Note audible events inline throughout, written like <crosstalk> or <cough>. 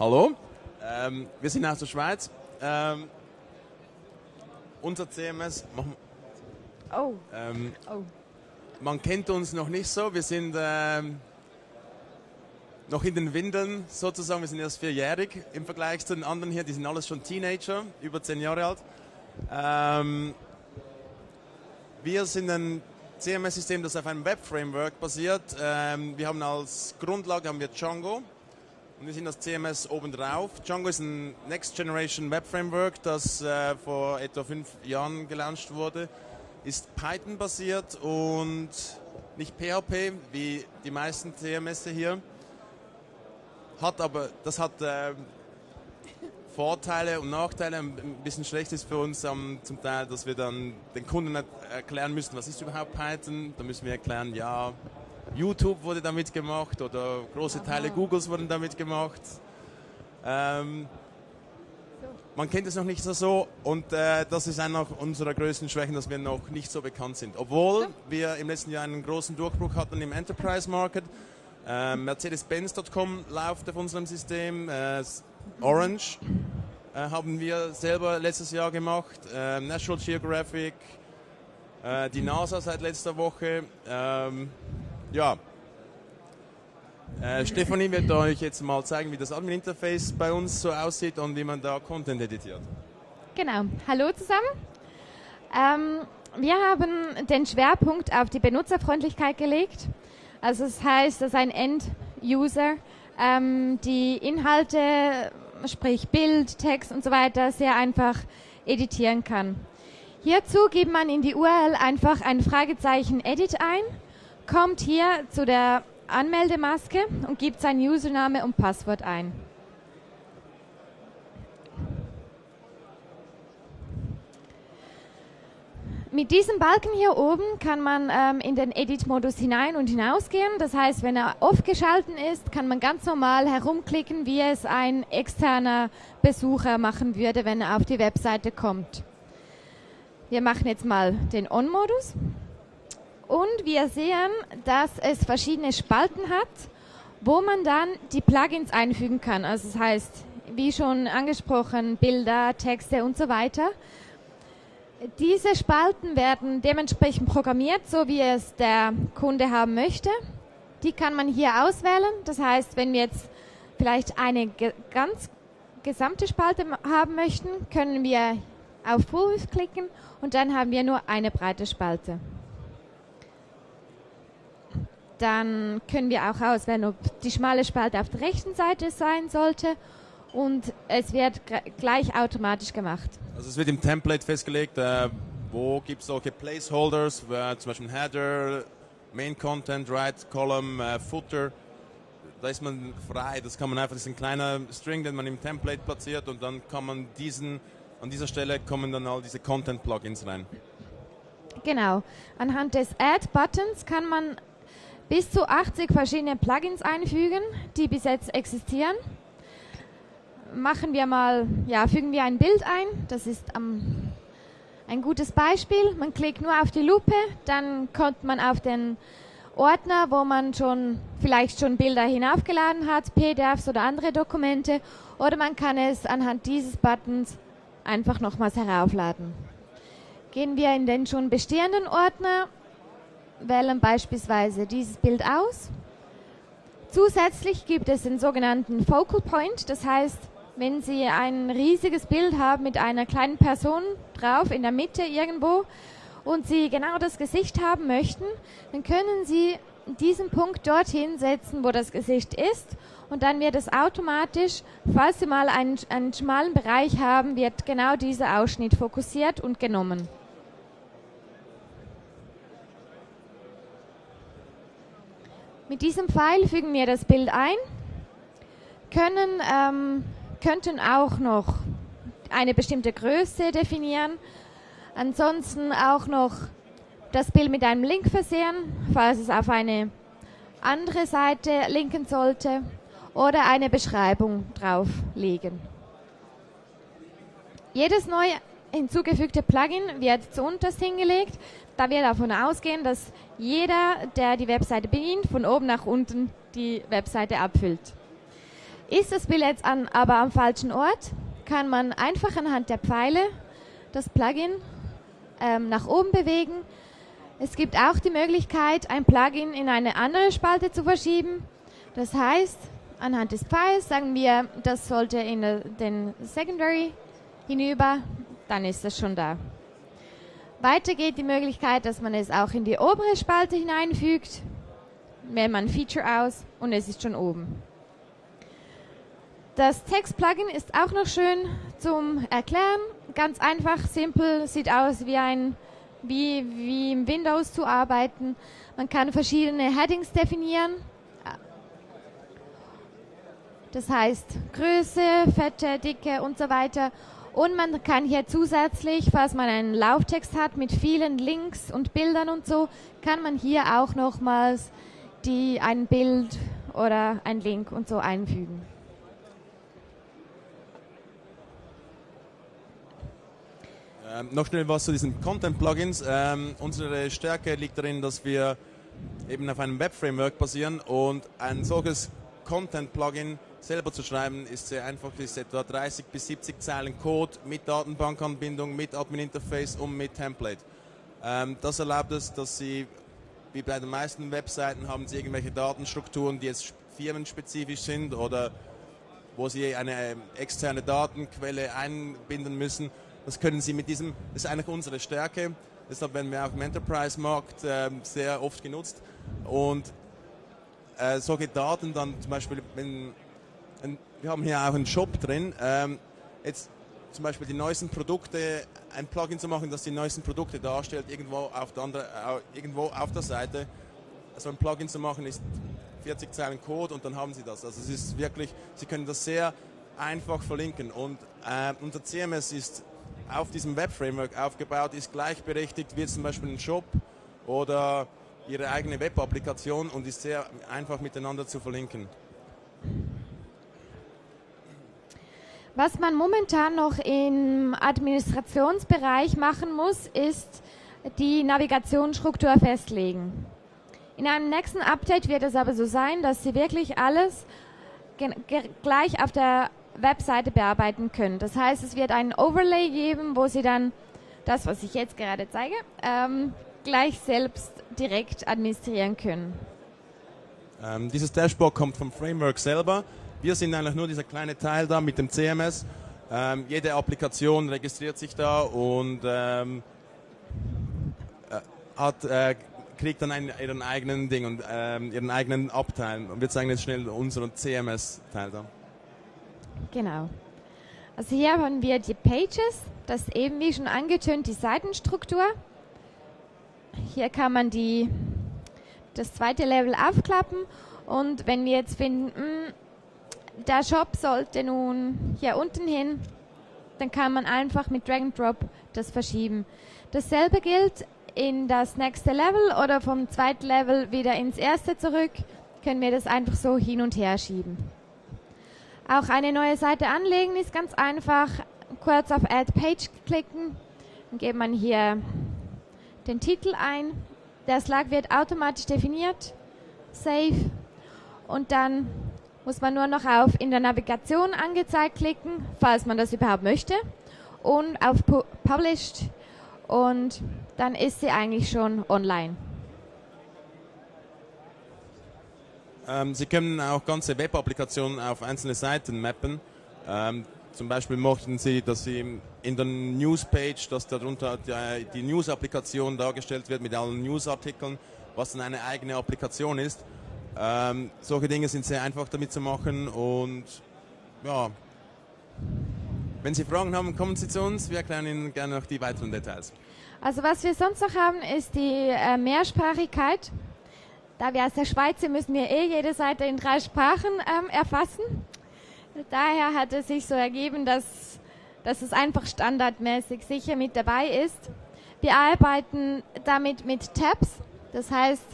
Hallo, ähm, wir sind aus der Schweiz. Ähm, unser CMS, oh. Ähm, oh. man kennt uns noch nicht so. Wir sind ähm, noch in den Windeln sozusagen. Wir sind erst vierjährig im Vergleich zu den anderen hier. Die sind alles schon Teenager, über zehn Jahre alt. Ähm, wir sind ein CMS-System, das auf einem Web-Framework basiert. Ähm, wir haben als Grundlage haben wir Django und wir sind das CMS obendrauf. Django ist ein Next Generation Web Framework, das äh, vor etwa fünf Jahren gelauncht wurde. Ist Python basiert und nicht PHP wie die meisten CMS hier. Hat aber, das hat äh, Vorteile und Nachteile. Ein bisschen schlecht ist für uns ähm, zum Teil, dass wir dann den Kunden erklären müssen, was ist überhaupt Python. Da müssen wir erklären, ja, YouTube wurde damit gemacht oder große Aha. Teile Googles wurden damit gemacht. Ähm, man kennt es noch nicht so und äh, das ist einer unserer größten Schwächen, dass wir noch nicht so bekannt sind. Obwohl wir im letzten Jahr einen großen Durchbruch hatten im Enterprise Market. Äh, Mercedes-Benz.com läuft auf unserem System. Äh, Orange äh, haben wir selber letztes Jahr gemacht. Äh, National Geographic, äh, die NASA seit letzter Woche. Ja. Äh, Stefanie wird euch jetzt mal zeigen, wie das Admin-Interface bei uns so aussieht und wie man da Content editiert. Genau. Hallo zusammen. Ähm, wir haben den Schwerpunkt auf die Benutzerfreundlichkeit gelegt. Also das heißt, dass ein End-User ähm, die Inhalte, sprich Bild, Text und so weiter, sehr einfach editieren kann. Hierzu gibt man in die URL einfach ein Fragezeichen Edit ein, kommt hier zu der Anmeldemaske und gibt sein Username und Passwort ein. Mit diesem Balken hier oben kann man ähm, in den Edit-Modus hinein und hinausgehen. Das heißt, wenn er off geschalten ist, kann man ganz normal herumklicken, wie es ein externer Besucher machen würde, wenn er auf die Webseite kommt. Wir machen jetzt mal den On-Modus. Und wir sehen, dass es verschiedene Spalten hat, wo man dann die Plugins einfügen kann. Also das heißt, wie schon angesprochen, Bilder, Texte und so weiter. Diese Spalten werden dementsprechend programmiert, so wie es der Kunde haben möchte. Die kann man hier auswählen. Das heißt, wenn wir jetzt vielleicht eine ganz gesamte Spalte haben möchten, können wir auf Width klicken und dann haben wir nur eine breite Spalte. Dann können wir auch auswählen, ob die schmale Spalte auf der rechten Seite sein sollte und es wird gleich automatisch gemacht. Also es wird im Template festgelegt, äh, wo gibt es solche Placeholders, äh, zum Beispiel Header, Main Content, Right Column, äh, Footer. Da ist man frei, das kann man einfach, das ist ein kleiner String, den man im Template platziert und dann kann man diesen, an dieser Stelle kommen dann all diese Content-Plugins rein. Genau. Anhand des Add-Buttons kann man bis zu 80 verschiedene Plugins einfügen, die bis jetzt existieren machen wir mal, ja, fügen wir ein Bild ein. Das ist ähm, ein gutes Beispiel. Man klickt nur auf die Lupe, dann kommt man auf den Ordner, wo man schon vielleicht schon Bilder hinaufgeladen hat, PDFs oder andere Dokumente, oder man kann es anhand dieses Buttons einfach nochmals heraufladen. Gehen wir in den schon bestehenden Ordner, wählen beispielsweise dieses Bild aus. Zusätzlich gibt es den sogenannten Focal Point, das heißt, wenn Sie ein riesiges Bild haben mit einer kleinen Person drauf in der Mitte irgendwo und Sie genau das Gesicht haben möchten, dann können Sie diesen Punkt dorthin setzen, wo das Gesicht ist und dann wird es automatisch, falls Sie mal einen, einen schmalen Bereich haben, wird genau dieser Ausschnitt fokussiert und genommen. Mit diesem Pfeil fügen wir das Bild ein, können ähm, könnten auch noch eine bestimmte Größe definieren. Ansonsten auch noch das Bild mit einem Link versehen, falls es auf eine andere Seite linken sollte oder eine Beschreibung drauflegen. Jedes neu hinzugefügte Plugin wird zu unterst hingelegt, da wir davon ausgehen, dass jeder, der die Webseite bedient, von oben nach unten die Webseite abfüllt. Ist das Bild jetzt an, aber am falschen Ort, kann man einfach anhand der Pfeile das Plugin ähm, nach oben bewegen. Es gibt auch die Möglichkeit, ein Plugin in eine andere Spalte zu verschieben. Das heißt, anhand des Pfeils sagen wir, das sollte in den Secondary hinüber, dann ist es schon da. Weiter geht die Möglichkeit, dass man es auch in die obere Spalte hineinfügt. Wählt man Feature aus und es ist schon oben. Das Text-Plugin ist auch noch schön zum Erklären. Ganz einfach, simpel, sieht aus wie ein wie, wie im Windows zu arbeiten. Man kann verschiedene Headings definieren. Das heißt Größe, Fette, Dicke und so weiter. Und man kann hier zusätzlich, falls man einen Lauftext hat mit vielen Links und Bildern und so, kann man hier auch nochmals die, ein Bild oder ein Link und so einfügen. Ähm, noch schnell was zu diesen Content-Plugins. Ähm, unsere Stärke liegt darin, dass wir eben auf einem Web-Framework basieren und ein solches Content-Plugin selber zu schreiben ist sehr einfach. Das ist etwa 30 bis 70 Zeilen Code mit Datenbankanbindung, mit Admin-Interface und mit Template. Ähm, das erlaubt es, dass Sie, wie bei den meisten Webseiten, haben Sie irgendwelche Datenstrukturen, die jetzt firmenspezifisch sind oder wo Sie eine ähm, externe Datenquelle einbinden müssen das können Sie mit diesem, das ist eigentlich unsere Stärke. Deshalb werden wir auch im Enterprise-Markt äh, sehr oft genutzt. Und äh, solche Daten dann zum Beispiel, wenn, ein, wir haben hier auch einen Shop drin, ähm, jetzt zum Beispiel die neuesten Produkte, ein Plugin zu machen, das die neuesten Produkte darstellt, irgendwo auf der, andere, irgendwo auf der Seite. So ein Plugin zu machen ist 40 Zeilen Code und dann haben Sie das. Also es ist wirklich, Sie können das sehr einfach verlinken und äh, unser CMS ist auf diesem Web-Framework aufgebaut ist, gleichberechtigt wie zum Beispiel ein Shop oder ihre eigene Web-Applikation und ist sehr einfach miteinander zu verlinken. Was man momentan noch im Administrationsbereich machen muss, ist die Navigationsstruktur festlegen. In einem nächsten Update wird es aber so sein, dass Sie wirklich alles gleich auf der Webseite bearbeiten können. Das heißt, es wird einen Overlay geben, wo Sie dann das, was ich jetzt gerade zeige, ähm, gleich selbst direkt administrieren können. Ähm, dieses Dashboard kommt vom Framework selber. Wir sind eigentlich nur dieser kleine Teil da mit dem CMS. Ähm, jede Applikation registriert sich da und ähm, äh, hat, äh, kriegt dann einen, ihren eigenen Ding und ähm, ihren eigenen Abteil. Und wir zeigen jetzt schnell unseren CMS-Teil da. Genau. Also hier haben wir die Pages, das eben wie schon angetönt die Seitenstruktur. Hier kann man die, das zweite Level aufklappen und wenn wir jetzt finden, der Shop sollte nun hier unten hin, dann kann man einfach mit Drag and Drop das verschieben. Dasselbe gilt in das nächste Level oder vom zweiten Level wieder ins erste zurück, können wir das einfach so hin und her schieben. Auch eine neue Seite anlegen ist ganz einfach. Kurz auf Add Page klicken, dann geht man hier den Titel ein. Der Slug wird automatisch definiert. Save. Und dann muss man nur noch auf in der Navigation angezeigt klicken, falls man das überhaupt möchte. Und auf Published. Und dann ist sie eigentlich schon online. Ähm, Sie können auch ganze Web-Applikationen auf einzelne Seiten mappen. Ähm, zum Beispiel möchten Sie, dass Sie in der Newspage, dass darunter die, die News-Applikation dargestellt wird mit allen News-Artikeln, was dann eine eigene Applikation ist. Ähm, solche Dinge sind sehr einfach damit zu machen und ja, wenn Sie Fragen haben, kommen Sie zu uns. Wir erklären Ihnen gerne noch die weiteren Details. Also was wir sonst noch haben, ist die äh, Mehrsprachigkeit. Da wir aus der Schweiz sind, müssen wir eh jede Seite in drei Sprachen ähm, erfassen. Daher hat es sich so ergeben, dass, dass es einfach standardmäßig sicher mit dabei ist. Wir arbeiten damit mit Tabs. Das heißt,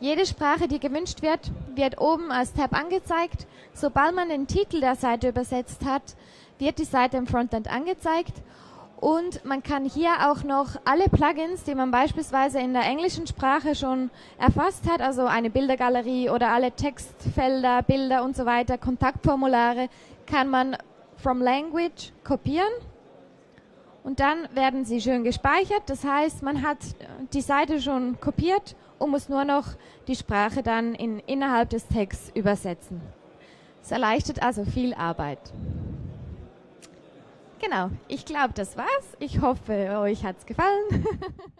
jede Sprache, die gewünscht wird, wird oben als Tab angezeigt. Sobald man den Titel der Seite übersetzt hat, wird die Seite im Frontend angezeigt. Und man kann hier auch noch alle Plugins, die man beispielsweise in der englischen Sprache schon erfasst hat, also eine Bildergalerie oder alle Textfelder, Bilder und so weiter, Kontaktformulare, kann man from Language kopieren und dann werden sie schön gespeichert. Das heißt, man hat die Seite schon kopiert und muss nur noch die Sprache dann in, innerhalb des Texts übersetzen. Es erleichtert also viel Arbeit. Genau, ich glaube, das war's. Ich hoffe, euch hat's gefallen. <laughs>